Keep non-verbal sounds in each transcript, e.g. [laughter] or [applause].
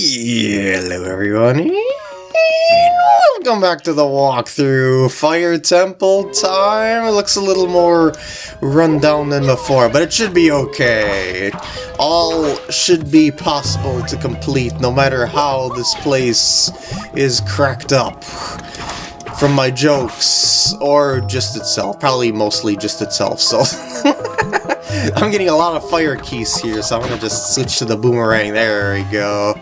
Hello everyone, and welcome back to the walkthrough. Fire Temple time. It looks a little more run down than before, but it should be okay. All should be possible to complete, no matter how this place is cracked up. From my jokes, or just itself. Probably mostly just itself, so... [laughs] [laughs] I'm getting a lot of fire Keese here, so I'm gonna just switch to the boomerang. There we go.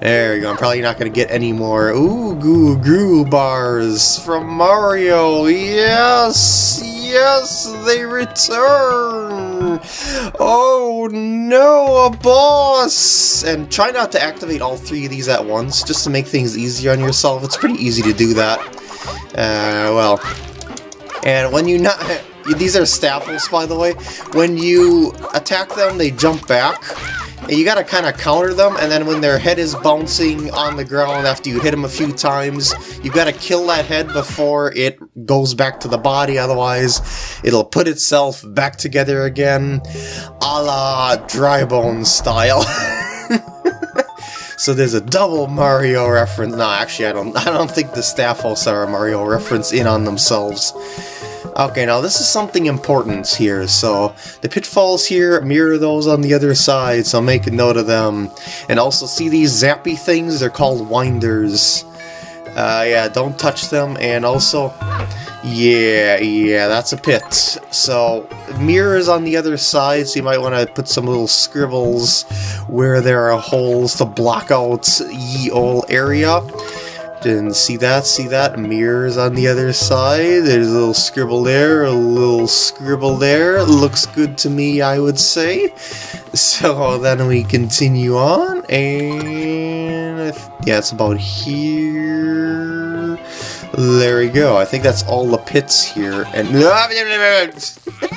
There we go. I'm probably not gonna get any more Ooh Goo Goo bars from Mario. Yes, yes, they return. Oh no, a boss! And try not to activate all three of these at once, just to make things easier on yourself. It's pretty easy to do that. Uh, well, and when you not [laughs] these are Stalfos, by the way. When you attack them, they jump back. And you gotta kind of counter them, and then when their head is bouncing on the ground after you hit them a few times, you gotta kill that head before it goes back to the body, otherwise it'll put itself back together again, a la Drybone style. [laughs] so there's a double Mario reference. No, actually, I don't. I don't think the Stalfos are a Mario reference in on themselves. Okay, now this is something important here, so the pitfalls here mirror those on the other side, so make a note of them. And also, see these zappy things? They're called winders. Uh, yeah, don't touch them, and also, yeah, yeah, that's a pit. So, mirrors on the other side, so you might want to put some little scribbles where there are holes to block out ye ol' area. And see that? See that? Mirrors on the other side. There's a little scribble there, a little scribble there. Looks good to me, I would say. So [laughs] then we continue on, and yeah, it's about here. There we go. I think that's all the pits here. And [laughs]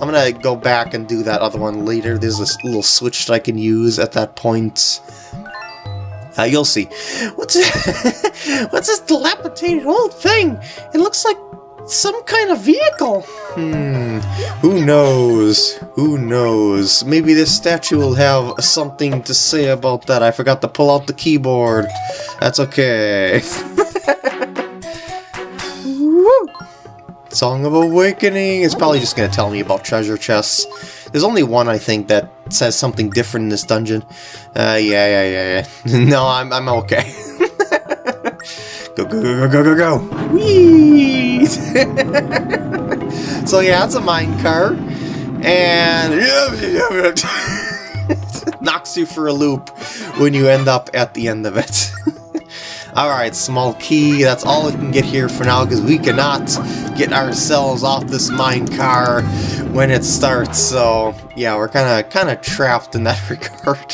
I'm gonna go back and do that other one later. There's this little switch that I can use at that point. Uh, you'll see. What's [laughs] what's this dilapidated old thing? It looks like some kind of vehicle. Hmm. Who knows? Who knows? Maybe this statue will have something to say about that. I forgot to pull out the keyboard. That's okay. [laughs] Song of Awakening is probably just going to tell me about treasure chests. There's only one, I think, that says something different in this dungeon. Uh, yeah, yeah, yeah, yeah. [laughs] no, I'm, I'm okay. [laughs] go, go, go, go, go, go, go! Whee! [laughs] so yeah, it's a mine car. And... knocks you for a loop when you end up at the end of it. Alright, small key, that's all we can get here for now, because we cannot get ourselves off this mine car when it starts, so yeah, we're kind of kind of trapped in that [laughs] regard.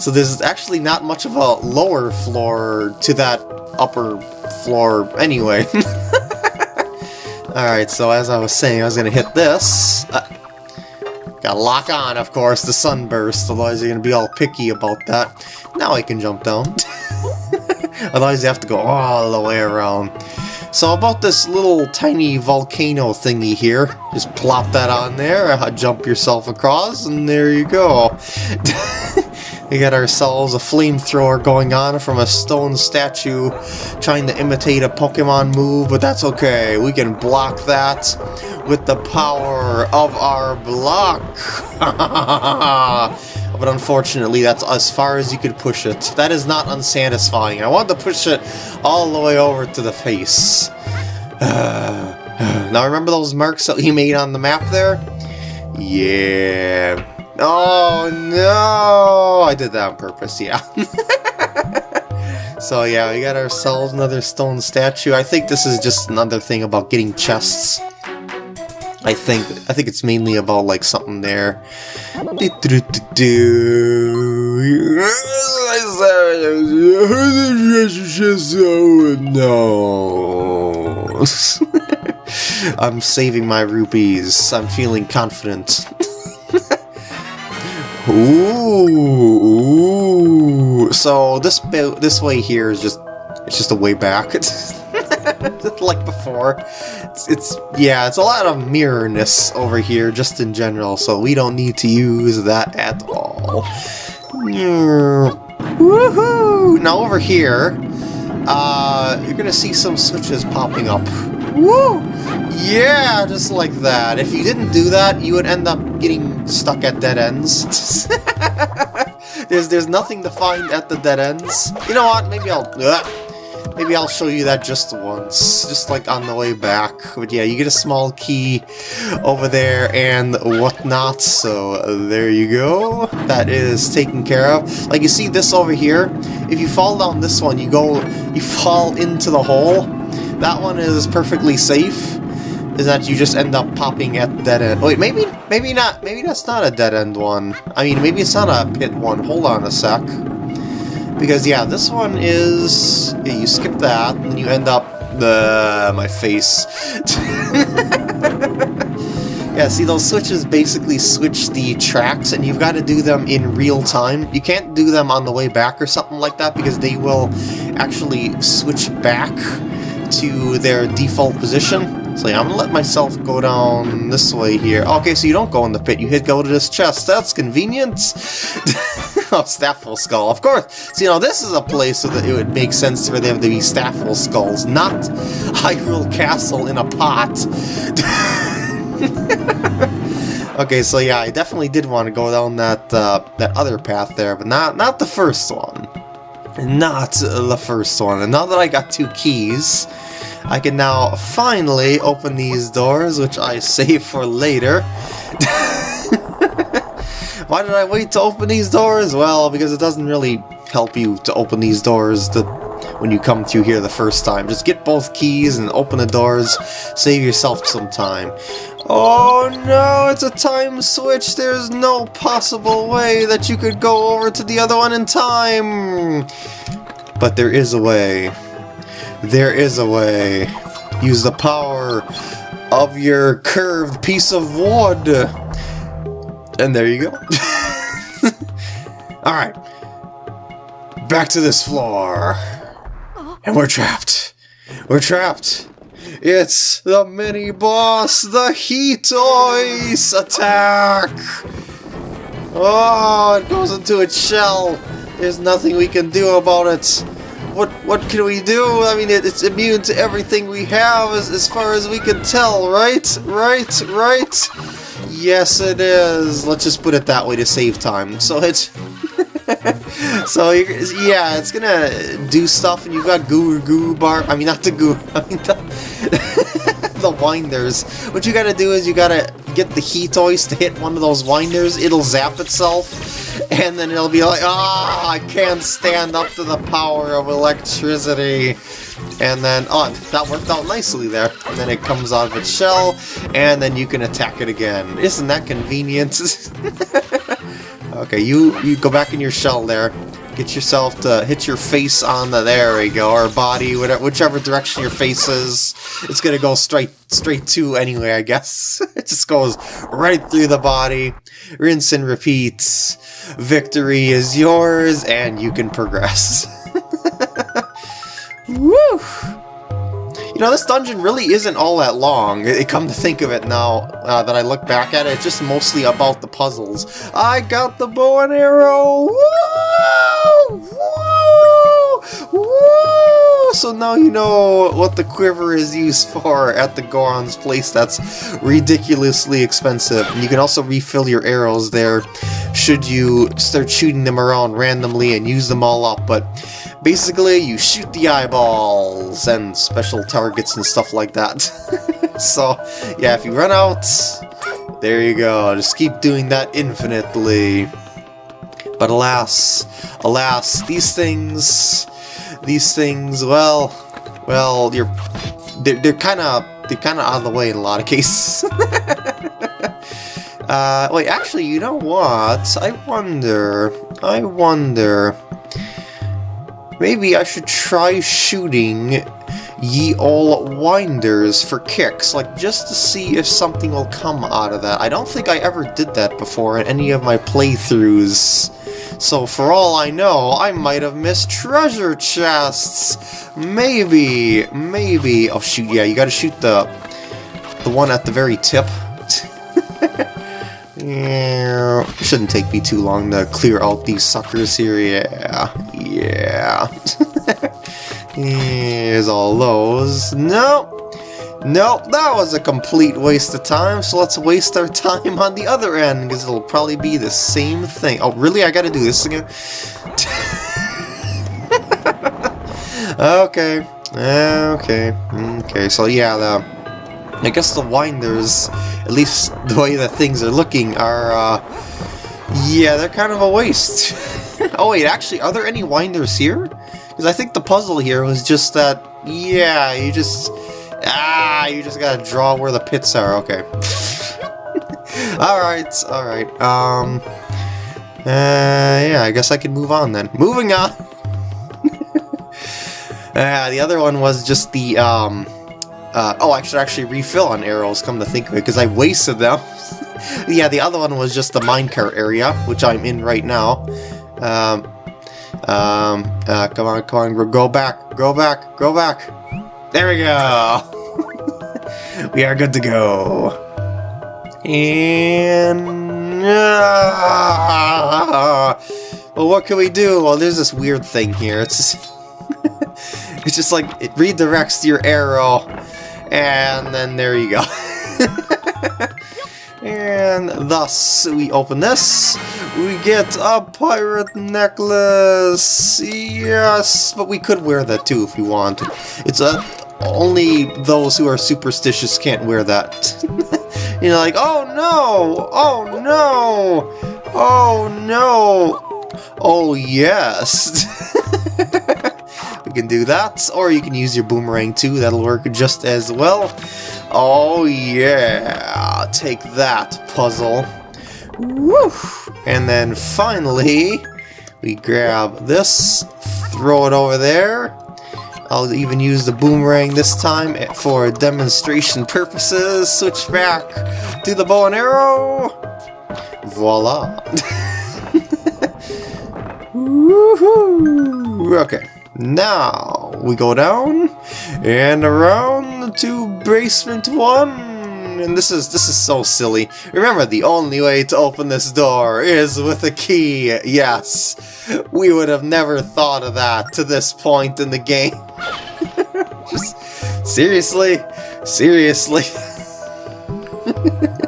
So there's actually not much of a lower floor to that upper floor anyway. [laughs] Alright, so as I was saying, I was to hit this. Uh, gotta lock on, of course, the sunburst, otherwise you're to be all picky about that. Now I can jump down. [laughs] otherwise you have to go all the way around. So about this little tiny volcano thingy here, just plop that on there, uh, jump yourself across, and there you go. [laughs] we got ourselves a flamethrower going on from a stone statue trying to imitate a Pokemon move, but that's okay. We can block that with the power of our block. [laughs] but unfortunately that's as far as you could push it. That is not unsatisfying. I want to push it all the way over to the face. [sighs] now remember those marks that he made on the map there? Yeah. Oh no! I did that on purpose, yeah. [laughs] so yeah, we got ourselves another stone statue. I think this is just another thing about getting chests. I think I think it's mainly about like something there. No. [laughs] I'm saving my rupees. I'm feeling confident. [laughs] ooh, ooh. So this this way here is just it's just a way back. [laughs] like before. It's, it's, yeah, it's a lot of mirrorness over here just in general, so we don't need to use that at all. Woohoo! Now over here, uh, you're gonna see some switches popping up. Woo! Yeah, just like that. If you didn't do that, you would end up getting stuck at dead ends. [laughs] there's there's nothing to find at the dead ends. You know what? Maybe I'll maybe I'll show you that just once, just like on the way back. But yeah, you get a small key over there and whatnot. So there you go. That is taken care of. Like you see this over here. If you fall down this one, you go you fall into the hole. That one is perfectly safe is that you just end up popping at the dead end. Wait, maybe maybe not. Maybe that's not a dead end one. I mean, maybe it's not a pit one. Hold on a sec. Because yeah, this one is yeah, you skip that and you end up the my face. [laughs] yeah, see those switches basically switch the tracks and you've got to do them in real time. You can't do them on the way back or something like that because they will actually switch back to their default position. So yeah, I'm gonna let myself go down this way here. Okay, so you don't go in the pit, you hit go to this chest. That's convenient. [laughs] [laughs] oh, Stalfos Skull, of course. So, you know, this is a place so that it would make sense for them to be Stalfos Skulls, not [laughs] Hyrule Castle in a pot. [laughs] okay, so yeah, I definitely did want to go down that uh, that other path there, but not not the first one. Not the first one. And now that I got two keys, I can now finally open these doors, which I save for later. Why did I wait to open these doors? Well, because it doesn't really help you to open these doors when you come through here the first time. Just get both keys and open the doors, save yourself some time. Oh no, it's a time switch! There's no possible way that you could go over to the other one in time! But there is a way. There is a way. Use the power of your curved piece of wood. And there you go. [laughs] Alright. Back to this floor. And we're trapped. We're trapped. It's the mini boss, the Heat Ice attack! Oh, it goes into its shell. There's nothing we can do about it what what can we do? I mean, it, it's immune to everything we have as, as far as we can tell, right? Right? Right? Yes, it is. Let's just put it that way to save time. So it's... [laughs] so, yeah, it's gonna do stuff, and you've got Goo Goo Bar... I mean, not the Goo... [laughs] I mean, the, [laughs] the Winders. What you gotta do is you gotta get the Heat toys to hit one of those Winders. It'll zap itself and then it'll be like, ah, oh, I can't stand up to the power of electricity. And then, oh, that worked out nicely there. And then it comes out of its shell, and then you can attack it again. Isn't that convenient? [laughs] okay, you, you go back in your shell there. Get yourself to hit your face on the, there we go, or body, whatever, whichever direction your face is. It's gonna go straight, straight to anyway, I guess. [laughs] it just goes right through the body. Rinse and repeat. Victory is yours, and you can progress. [laughs] Woo! You know, this dungeon really isn't all that long. It, come to think of it now uh, that I look back at it, it's just mostly about the puzzles. I got the bow and arrow! Woo! Woo! Woo! So now you know what the quiver is used for at the Goron's place that's ridiculously expensive. And you can also refill your arrows there should you start shooting them around randomly and use them all up, but basically you shoot the eyeballs and special targets and stuff like that. [laughs] so, yeah, if you run out, there you go. Just keep doing that infinitely. But alas, alas, these things, these things, well, well, you're, they're, kind of, they're kind of out of the way in a lot of cases. [laughs] uh, wait, actually, you know what? I wonder, I wonder, Maybe I should try shooting ye all winders for kicks, like just to see if something will come out of that. I don't think I ever did that before in any of my playthroughs. So for all I know, I might have missed treasure chests. Maybe, maybe. Oh shoot, yeah, you gotta shoot the the one at the very tip. Yeah, shouldn't take me too long to clear out these suckers here. Yeah, yeah. [laughs] Here's all those. Nope. Nope, that was a complete waste of time, so let's waste our time on the other end, because it'll probably be the same thing. Oh, really? I gotta do this again? [laughs] okay. Okay. Okay, so yeah, the... I guess the winders, at least the way that things are looking, are, uh... Yeah, they're kind of a waste. [laughs] oh wait, actually, are there any winders here? Because I think the puzzle here was just that, yeah, you just... Ah, you just gotta draw where the pits are, okay. [laughs] alright, alright, um... Uh, yeah, I guess I can move on then. Moving on! [laughs] uh, the other one was just the, um... Uh, oh, I should actually refill on arrows, come to think of it, because I wasted them. [laughs] yeah, the other one was just the minecart area, which I'm in right now. Um, um, uh, come on, come on, go back, go back, go back. There we go! [laughs] we are good to go. And... Uh, well, what can we do? Well, there's this weird thing here. It's just... [laughs] it's just like, it redirects your arrow, and then there you go. [laughs] and thus, we open this, we get a pirate necklace! Yes, but we could wear that too if we want. It's a only those who are superstitious can't wear that. [laughs] you know, like, oh no! Oh no! Oh no! Oh yes! [laughs] can do that, or you can use your boomerang too, that'll work just as well. Oh yeah! Take that, puzzle. Woo! And then finally, we grab this, throw it over there, I'll even use the boomerang this time for demonstration purposes. Switch back to the bow and arrow. Voila. [laughs] okay, now we go down and around to basement one and this is this is so silly. Remember, the only way to open this door is with a key. Yes, we would have never thought of that to this point in the game. [laughs] Just seriously, seriously. [laughs]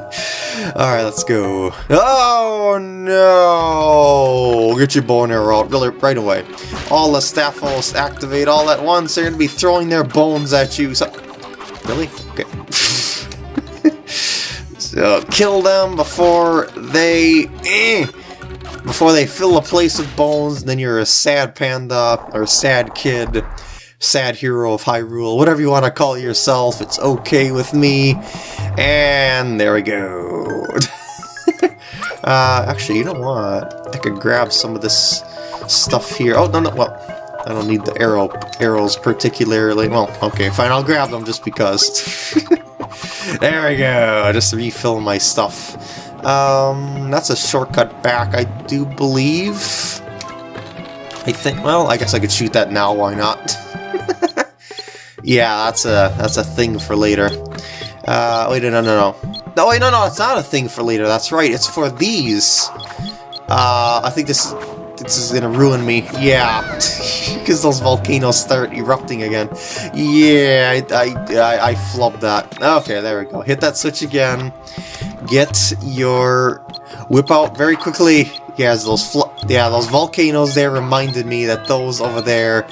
Alright, let's go. Oh no! Get your bone arrow out really, right away. All the Stalfos activate all at once. They're going to be throwing their bones at you. So really? Okay. [laughs] so kill them before they... Eh, before they fill a place with bones, then you're a sad panda, or a sad kid, sad hero of Hyrule, whatever you want to call yourself, it's okay with me. And there we go. Uh, actually, you know what? I could grab some of this stuff here. Oh, no, no, well, I don't need the arrow arrows particularly. Well, okay, fine, I'll grab them just because. [laughs] there we go, just refill my stuff. Um, that's a shortcut back, I do believe. I think, well, I guess I could shoot that now, why not? [laughs] yeah, that's a, that's a thing for later. Uh, wait, no, no, no. No, wait, no, no, it's not a thing for later, that's right, it's for these. Uh, I think this this is gonna ruin me. Yeah, [laughs] because those volcanoes start erupting again. Yeah, I, I, I, I flubbed that. Okay, there we go. Hit that switch again. Get your whip out very quickly. Yes, those yeah, those volcanoes there reminded me that those over there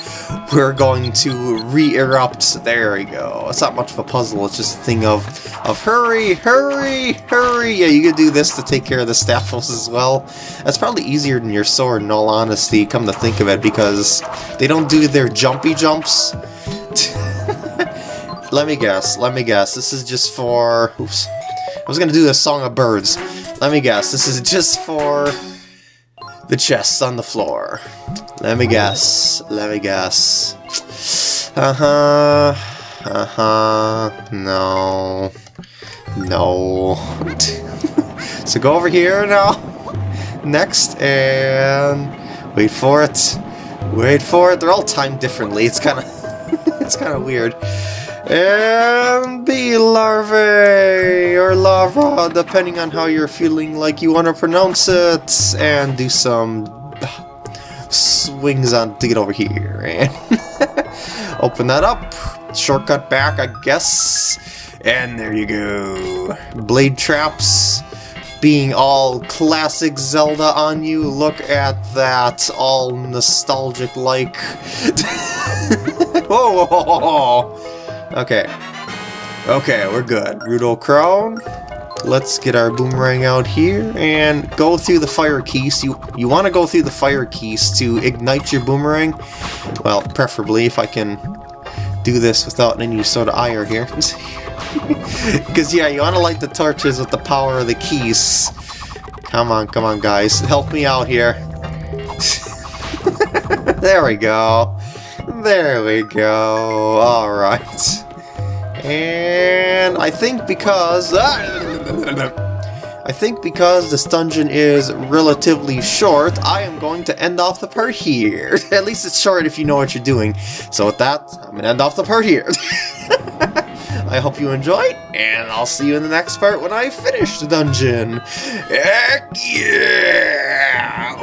were going to re-erupt. There we go. It's not much of a puzzle, it's just a thing of, of hurry, hurry, hurry. Yeah, you could do this to take care of the Stalfos as well. That's probably easier than your sword, in all honesty, come to think of it, because they don't do their jumpy jumps. [laughs] let me guess, let me guess. This is just for... Oops. I was going to do the Song of Birds. Let me guess, this is just for the chests on the floor. Let me guess. Let me guess. Uh-huh. Uh-huh. No. No. [laughs] so go over here now. Next, and wait for it. Wait for it. They're all timed differently. It's kind of [laughs] it's kind of weird. And bee larvae, or larva, depending on how you're feeling like you want to pronounce it, and do some swings on to get over here. And [laughs] open that up, shortcut back, I guess, and there you go. Blade traps, being all classic Zelda on you. Look at that, all nostalgic-like. [laughs] whoa, whoa, whoa, whoa. Okay. Okay, we're good. Rudo Crown. Let's get our boomerang out here and go through the fire Keese. You you want to go through the fire Keese to ignite your boomerang. Well, preferably if I can do this without any sort of ire here. [laughs] Because, yeah, you want to light the torches with the power of the Keese. Come on, come on, guys. Help me out here. [laughs] there we go. There we go. Alright. And I think because... Ah, I think because this dungeon is relatively short, I am going to end off the part here. [laughs] At least it's short if you know what you're doing. So with that, I'm going to end off the part here. [laughs] I hope you enjoyed, and I'll see you in the next part when I finish the dungeon. Heck yeah!